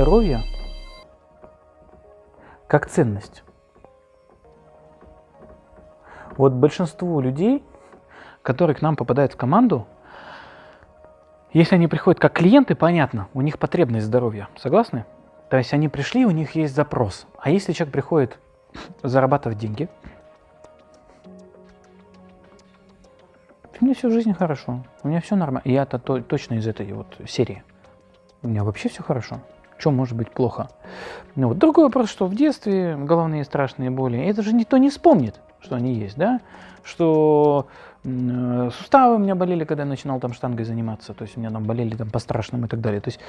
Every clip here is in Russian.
здоровье как ценность. Вот большинство людей, которые к нам попадают в команду, если они приходят как клиенты, понятно, у них потребность здоровья. Согласны? То есть они пришли, у них есть запрос. А если человек приходит зарабатывать деньги, у меня всю жизнь хорошо, у меня все нормально. Я-то то, точно из этой вот серии. У меня вообще все хорошо. Что может быть плохо? Ну, вот. Другой вопрос, что в детстве головные страшные боли, это же никто не вспомнит, что они есть, да? Что э, суставы у меня болели, когда я начинал там штангой заниматься, то есть у меня там болели там по-страшному и так далее. То есть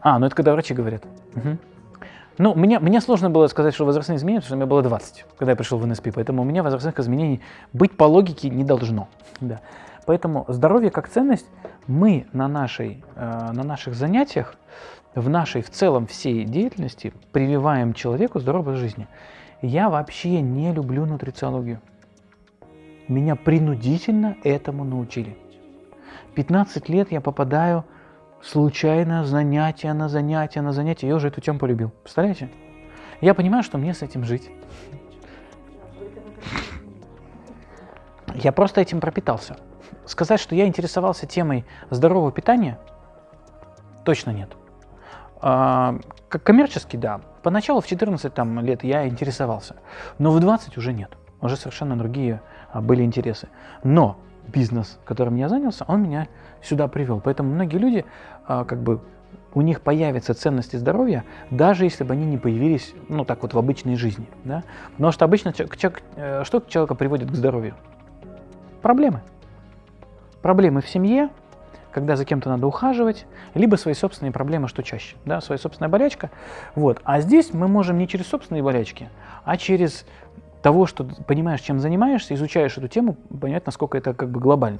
А, ну это когда врачи говорят. Угу. Ну, мне, мне сложно было сказать, что возрастные изменения, потому что мне было 20, когда я пришел в НСП, поэтому у меня возрастных изменений быть по логике не должно. Да. Поэтому здоровье как ценность мы на, нашей, э, на наших занятиях, в нашей в целом всей деятельности прививаем человеку здоровой жизни. Я вообще не люблю нутрициологию. Меня принудительно этому научили. 15 лет я попадаю случайно занятие на занятие на занятие. Я уже эту тему полюбил. Представляете? Я понимаю, что мне с этим жить. Я просто этим пропитался. Сказать, что я интересовался темой здорового питания, точно нет. А, коммерчески, да. Поначалу в 14 там, лет я интересовался, но в 20 уже нет. Уже совершенно другие а, были интересы. Но бизнес, которым я занялся, он меня сюда привел. Поэтому многие люди, а, как бы, у них появятся ценности здоровья, даже если бы они не появились, ну, так вот, в обычной жизни. Да? Потому что обычно человек, э, что человека приводит к здоровью? Проблемы. Проблемы в семье, когда за кем-то надо ухаживать, либо свои собственные проблемы, что чаще, да, своя собственная болячка. Вот. А здесь мы можем не через собственные болячки, а через того, что понимаешь, чем занимаешься, изучаешь эту тему, понять, насколько это как бы глобально.